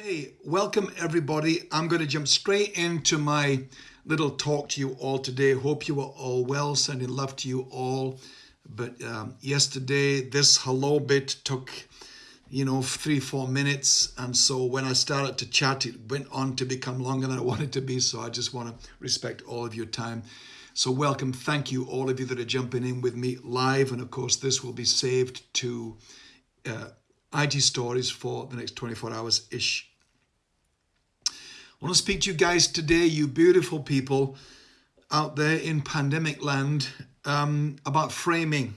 Hey, welcome everybody. I'm going to jump straight into my little talk to you all today. Hope you are all well, sending love to you all. But um, yesterday, this hello bit took, you know, three, four minutes. And so when I started to chat, it went on to become longer than I wanted to be. So I just want to respect all of your time. So welcome. Thank you, all of you that are jumping in with me live. And of course, this will be saved to uh, IG stories for the next 24 hours ish. I want to speak to you guys today, you beautiful people out there in pandemic land, um, about framing.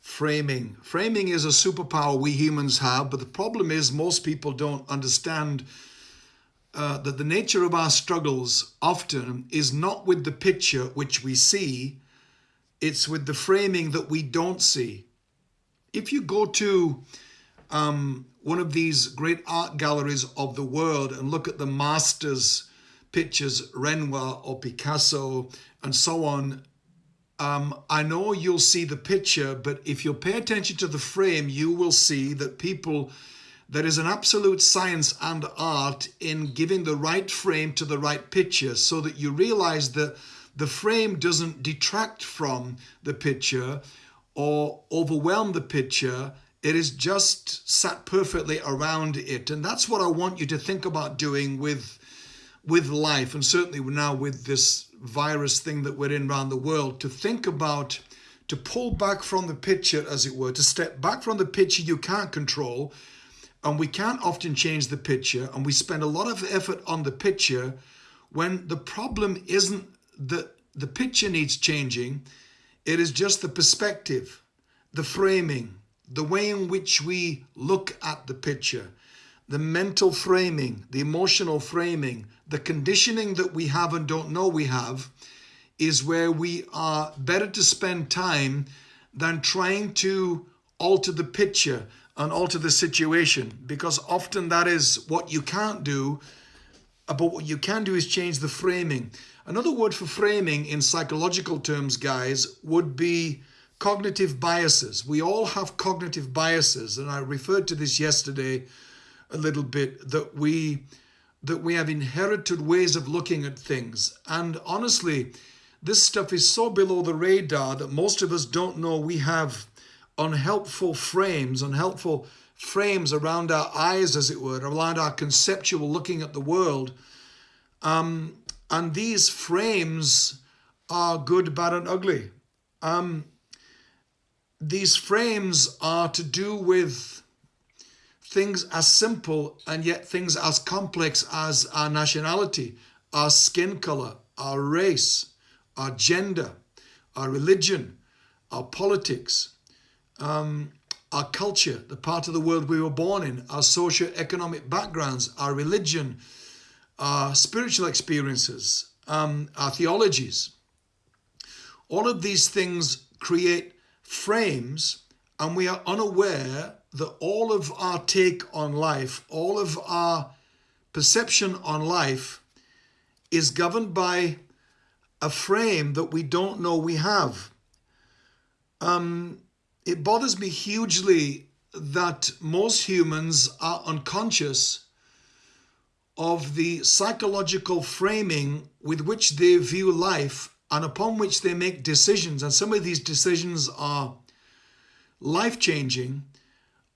Framing. Framing is a superpower we humans have, but the problem is most people don't understand uh, that the nature of our struggles often is not with the picture which we see, it's with the framing that we don't see. If you go to um, one of these great art galleries of the world and look at the masters pictures, Renoir or Picasso and so on, um, I know you'll see the picture, but if you pay attention to the frame, you will see that people, there is an absolute science and art in giving the right frame to the right picture so that you realize that the frame doesn't detract from the picture or overwhelm the picture it is just sat perfectly around it. And that's what I want you to think about doing with, with life. And certainly now with this virus thing that we're in around the world, to think about, to pull back from the picture, as it were, to step back from the picture you can't control. And we can't often change the picture. And we spend a lot of effort on the picture when the problem isn't that the picture needs changing. It is just the perspective, the framing, the way in which we look at the picture, the mental framing, the emotional framing, the conditioning that we have and don't know we have is where we are better to spend time than trying to alter the picture and alter the situation because often that is what you can't do but what you can do is change the framing. Another word for framing in psychological terms guys would be cognitive biases. We all have cognitive biases, and I referred to this yesterday a little bit, that we that we have inherited ways of looking at things. And honestly, this stuff is so below the radar that most of us don't know we have unhelpful frames, unhelpful frames around our eyes, as it were, around our conceptual looking at the world. Um, and these frames are good, bad, and ugly. Um, these frames are to do with things as simple and yet things as complex as our nationality, our skin color, our race, our gender, our religion, our politics, um, our culture, the part of the world we were born in, our socio-economic backgrounds, our religion, our spiritual experiences, um, our theologies. All of these things create frames and we are unaware that all of our take on life, all of our perception on life is governed by a frame that we don't know we have. Um, it bothers me hugely that most humans are unconscious of the psychological framing with which they view life and upon which they make decisions. And some of these decisions are life changing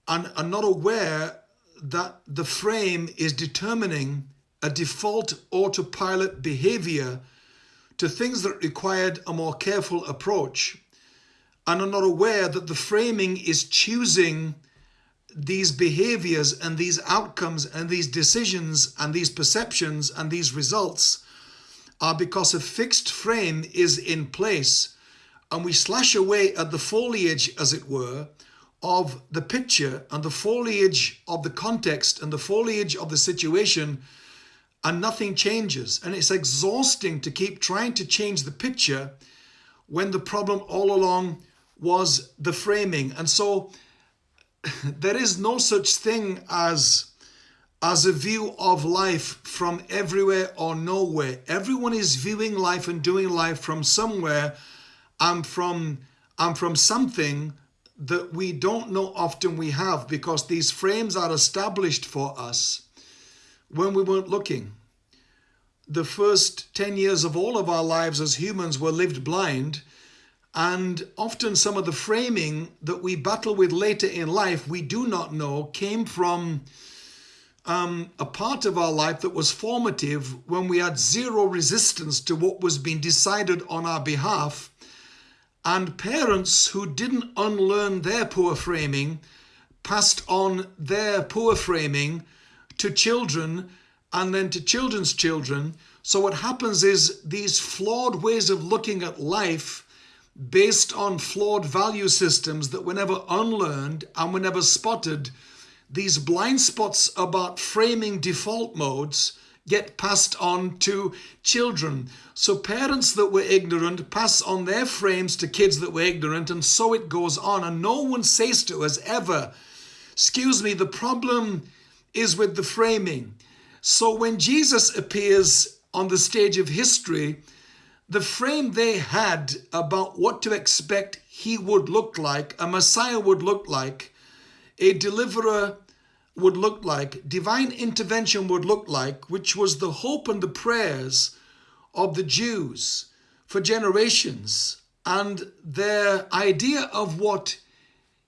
and are not aware that the frame is determining a default autopilot behavior to things that required a more careful approach and are not aware that the framing is choosing these behaviors and these outcomes and these decisions and these perceptions and these results are because a fixed frame is in place and we slash away at the foliage, as it were, of the picture and the foliage of the context and the foliage of the situation and nothing changes. And it's exhausting to keep trying to change the picture when the problem all along was the framing. And so there is no such thing as as a view of life from everywhere or nowhere. Everyone is viewing life and doing life from somewhere and from, and from something that we don't know often we have because these frames are established for us when we weren't looking. The first 10 years of all of our lives as humans were lived blind, and often some of the framing that we battle with later in life, we do not know, came from um, a part of our life that was formative when we had zero resistance to what was being decided on our behalf. And parents who didn't unlearn their poor framing passed on their poor framing to children and then to children's children. So what happens is these flawed ways of looking at life based on flawed value systems that were never unlearned and were never spotted these blind spots about framing default modes get passed on to children. So parents that were ignorant pass on their frames to kids that were ignorant and so it goes on. And no one says to us ever, excuse me, the problem is with the framing. So when Jesus appears on the stage of history, the frame they had about what to expect he would look like, a Messiah would look like, a deliverer would look like, divine intervention would look like, which was the hope and the prayers of the Jews for generations. And their idea of what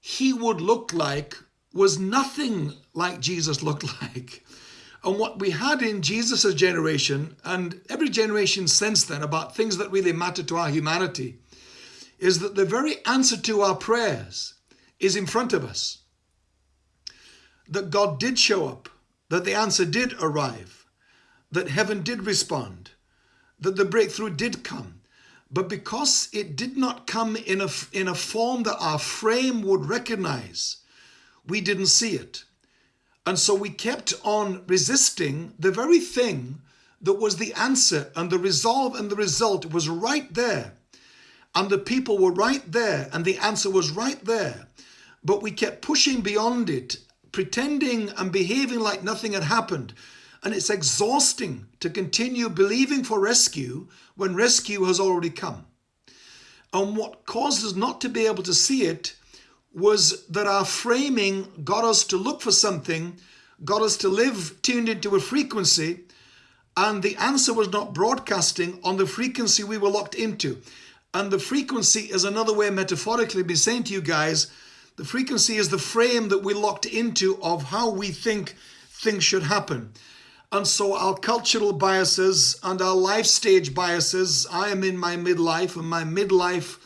he would look like was nothing like Jesus looked like. And what we had in Jesus' generation and every generation since then about things that really matter to our humanity is that the very answer to our prayers is in front of us that God did show up, that the answer did arrive, that heaven did respond, that the breakthrough did come. But because it did not come in a, in a form that our frame would recognize, we didn't see it. And so we kept on resisting the very thing that was the answer and the resolve and the result was right there. And the people were right there and the answer was right there. But we kept pushing beyond it pretending and behaving like nothing had happened. And it's exhausting to continue believing for rescue when rescue has already come. And what caused us not to be able to see it was that our framing got us to look for something, got us to live tuned into a frequency, and the answer was not broadcasting on the frequency we were locked into. And the frequency is another way metaphorically be saying to you guys the frequency is the frame that we locked into of how we think things should happen. And so our cultural biases and our life stage biases, I am in my midlife and my midlife,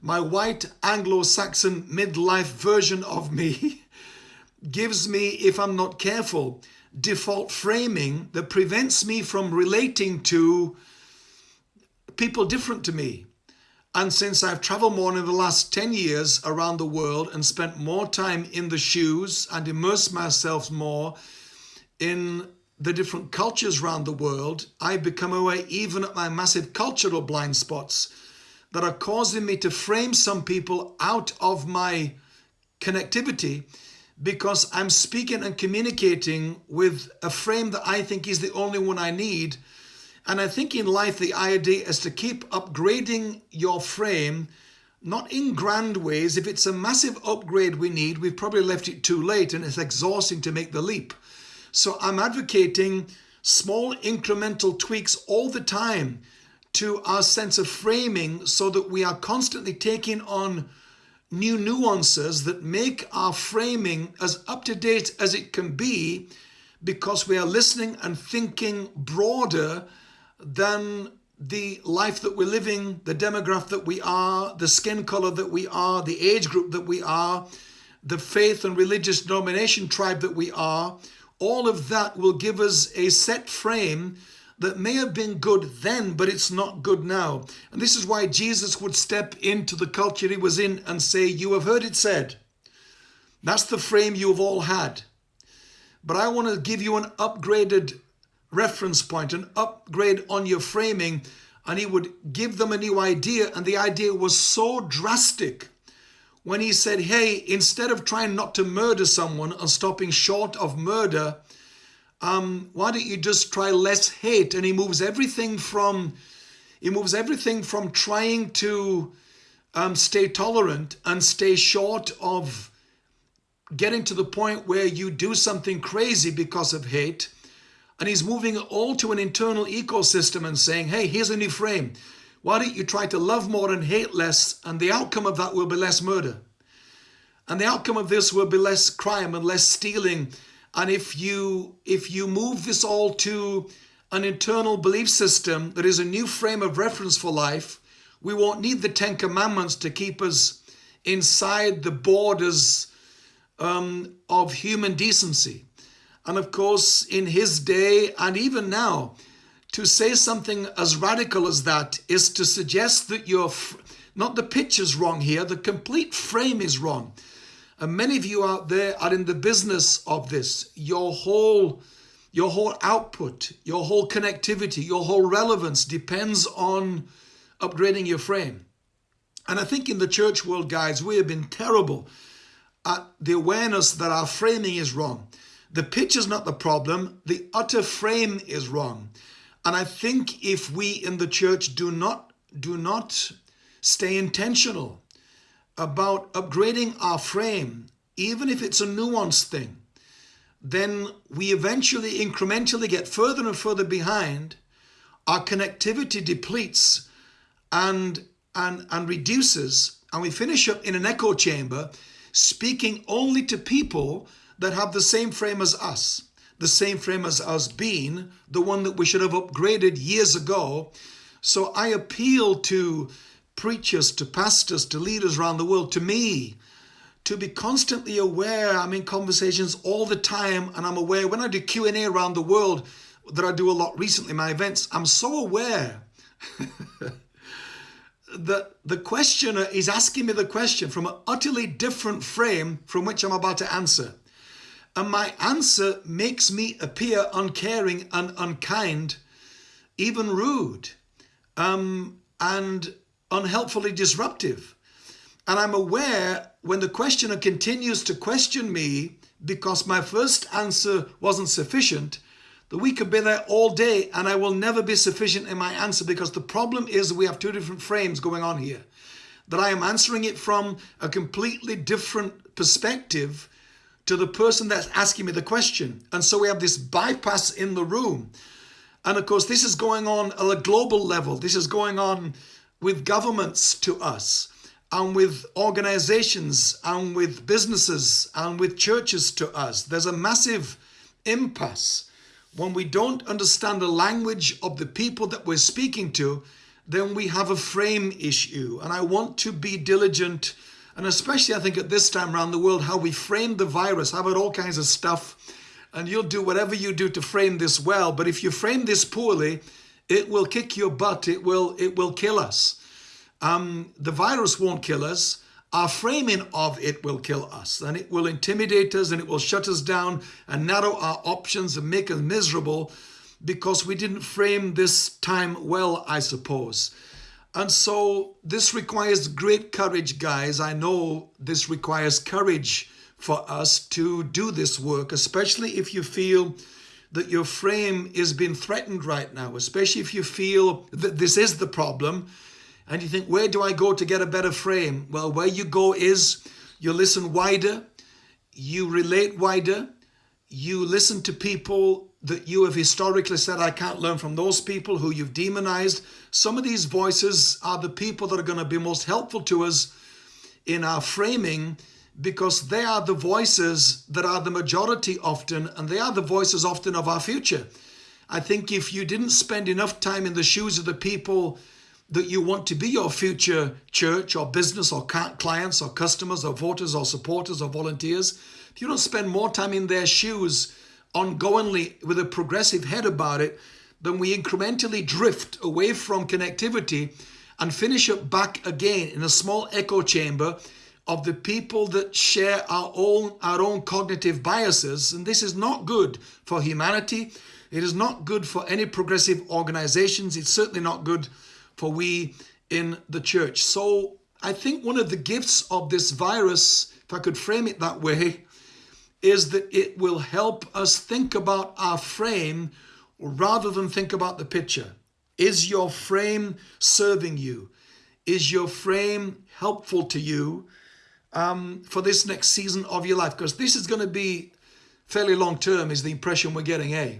my white Anglo-Saxon midlife version of me gives me, if I'm not careful, default framing that prevents me from relating to people different to me. And since I've traveled more in the last 10 years around the world and spent more time in the shoes and immersed myself more in the different cultures around the world, I've become aware even at my massive cultural blind spots that are causing me to frame some people out of my connectivity because I'm speaking and communicating with a frame that I think is the only one I need and I think in life, the idea is to keep upgrading your frame, not in grand ways. If it's a massive upgrade we need, we've probably left it too late and it's exhausting to make the leap. So I'm advocating small incremental tweaks all the time to our sense of framing so that we are constantly taking on new nuances that make our framing as up to date as it can be because we are listening and thinking broader than the life that we're living, the demographic that we are, the skin color that we are, the age group that we are, the faith and religious denomination tribe that we are, all of that will give us a set frame that may have been good then, but it's not good now. And this is why Jesus would step into the culture he was in and say, You have heard it said. That's the frame you have all had. But I want to give you an upgraded reference point, an upgrade on your framing, and he would give them a new idea. And the idea was so drastic when he said, Hey, instead of trying not to murder someone and stopping short of murder, um, why don't you just try less hate? And he moves everything from he moves everything from trying to um, stay tolerant and stay short of getting to the point where you do something crazy because of hate and he's moving it all to an internal ecosystem and saying, hey, here's a new frame. Why don't you try to love more and hate less? And the outcome of that will be less murder. And the outcome of this will be less crime and less stealing. And if you if you move this all to an internal belief system that is a new frame of reference for life, we won't need the Ten Commandments to keep us inside the borders um, of human decency. And of course, in his day and even now, to say something as radical as that is to suggest that you're not the picture's wrong here, the complete frame is wrong. And many of you out there are in the business of this. Your whole your whole output, your whole connectivity, your whole relevance depends on upgrading your frame. And I think in the church world, guys, we have been terrible at the awareness that our framing is wrong. The pitch is not the problem, the utter frame is wrong. And I think if we in the church do not do not stay intentional about upgrading our frame, even if it's a nuanced thing, then we eventually incrementally get further and further behind. Our connectivity depletes and and and reduces, and we finish up in an echo chamber, speaking only to people that have the same frame as us, the same frame as us being the one that we should have upgraded years ago. So I appeal to preachers, to pastors, to leaders around the world, to me, to be constantly aware. I'm in conversations all the time, and I'm aware when I do Q&A around the world that I do a lot recently, my events, I'm so aware that the questioner is asking me the question from an utterly different frame from which I'm about to answer. And my answer makes me appear uncaring and unkind, even rude, um, and unhelpfully disruptive. And I'm aware when the questioner continues to question me because my first answer wasn't sufficient, that we could be there all day and I will never be sufficient in my answer because the problem is we have two different frames going on here. That I am answering it from a completely different perspective to the person that's asking me the question. And so we have this bypass in the room. And of course, this is going on at a global level. This is going on with governments to us and with organizations and with businesses and with churches to us. There's a massive impasse. When we don't understand the language of the people that we're speaking to, then we have a frame issue. And I want to be diligent, and especially I think at this time around the world, how we frame the virus, how about all kinds of stuff. And you'll do whatever you do to frame this well. But if you frame this poorly, it will kick your butt. It will, it will kill us. Um, the virus won't kill us. Our framing of it will kill us and it will intimidate us and it will shut us down and narrow our options and make us miserable because we didn't frame this time well, I suppose. And so this requires great courage, guys. I know this requires courage for us to do this work, especially if you feel that your frame is being threatened right now, especially if you feel that this is the problem and you think, where do I go to get a better frame? Well, where you go is you listen wider, you relate wider, you listen to people that you have historically said, I can't learn from those people who you've demonized. Some of these voices are the people that are going to be most helpful to us in our framing because they are the voices that are the majority often, and they are the voices often of our future. I think if you didn't spend enough time in the shoes of the people that you want to be your future church or business or clients or customers or voters or supporters or volunteers, if you don't spend more time in their shoes ongoingly with a progressive head about it, then we incrementally drift away from connectivity and finish up back again in a small echo chamber of the people that share our own our own cognitive biases. And this is not good for humanity. It is not good for any progressive organizations. It's certainly not good for we in the church. So I think one of the gifts of this virus, if I could frame it that way, is that it will help us think about our frame rather than think about the picture. Is your frame serving you? Is your frame helpful to you um, for this next season of your life? Because this is going to be fairly long term, is the impression we're getting, eh?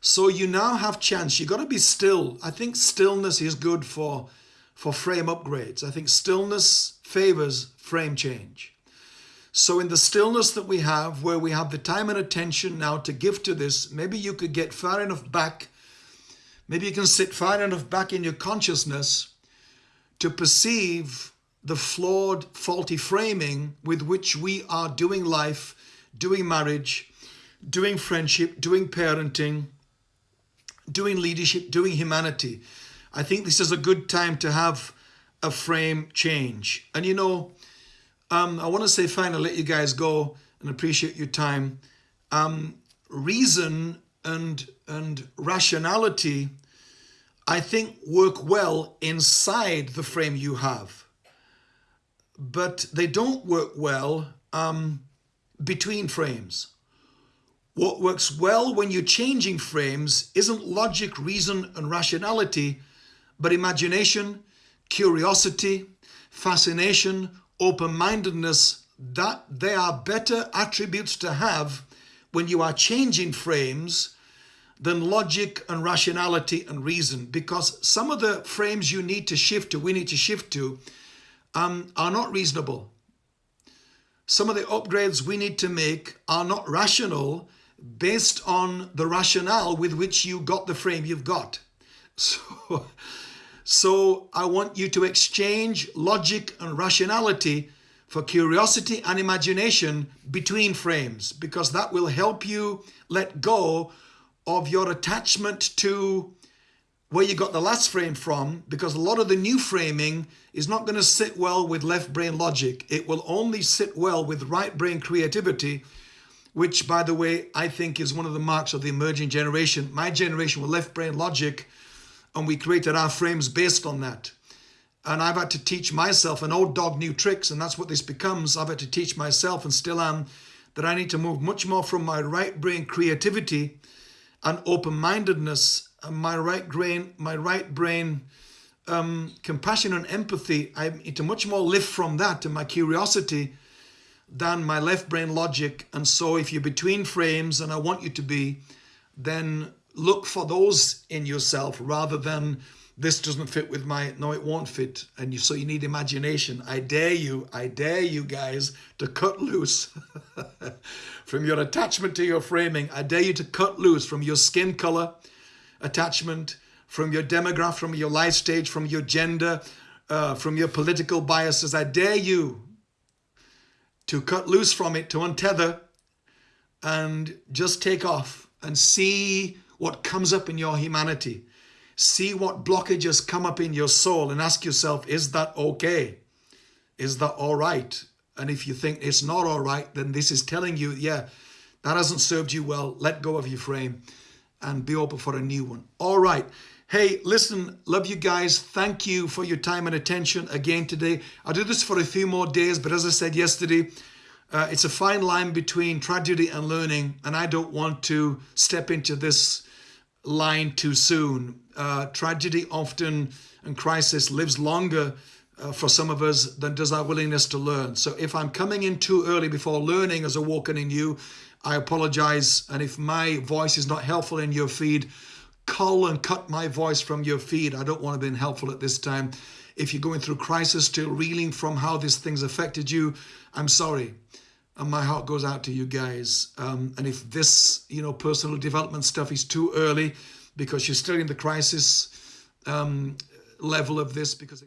So you now have chance. You've got to be still. I think stillness is good for for frame upgrades. I think stillness favors frame change. So in the stillness that we have, where we have the time and attention now to give to this, maybe you could get far enough back, maybe you can sit far enough back in your consciousness to perceive the flawed, faulty framing with which we are doing life, doing marriage, doing friendship, doing parenting, doing leadership, doing humanity. I think this is a good time to have a frame change. And you know, um, I want to say finally, let you guys go and appreciate your time. Um, reason and and rationality, I think, work well inside the frame you have, but they don't work well um, between frames. What works well when you're changing frames isn't logic, reason, and rationality, but imagination, curiosity, fascination, open-mindedness, that they are better attributes to have when you are changing frames than logic and rationality and reason because some of the frames you need to shift to, we need to shift to, um, are not reasonable. Some of the upgrades we need to make are not rational based on the rationale with which you got the frame you've got. So, so I want you to exchange logic and rationality for curiosity and imagination between frames because that will help you let go of your attachment to where you got the last frame from because a lot of the new framing is not going to sit well with left brain logic. It will only sit well with right brain creativity which by the way, I think is one of the marks of the emerging generation. My generation with left brain logic, and we created our frames based on that. And I've had to teach myself, an old dog new tricks, and that's what this becomes. I've had to teach myself and still am, that I need to move much more from my right brain creativity and open-mindedness and my right brain, my right brain um, compassion and empathy. I need to much more lift from that and my curiosity than my left brain logic. And so if you're between frames, and I want you to be, then look for those in yourself rather than this doesn't fit with my, no, it won't fit. And you, so you need imagination. I dare you, I dare you guys to cut loose from your attachment to your framing. I dare you to cut loose from your skin color attachment, from your demographic, from your life stage, from your gender, uh, from your political biases. I dare you to cut loose from it, to untether and just take off and see what comes up in your humanity. See what blockages come up in your soul and ask yourself, is that okay? Is that all right? And if you think it's not all right, then this is telling you, yeah, that hasn't served you well. Let go of your frame and be open for a new one. All right. Hey, listen, love you guys. Thank you for your time and attention again today. I'll do this for a few more days, but as I said yesterday, uh, it's a fine line between tragedy and learning, and I don't want to step into this line too soon. Uh, tragedy often and crisis lives longer uh, for some of us than does our willingness to learn. So if I'm coming in too early before learning as a awoken in you, I apologize. And if my voice is not helpful in your feed, cull and cut my voice from your feed. I don't want to be helpful at this time. If you're going through crisis, still reeling from how these things affected you, I'm sorry. And my heart goes out to you guys. Um, and if this, you know, personal development stuff is too early because you're still in the crisis um, level of this because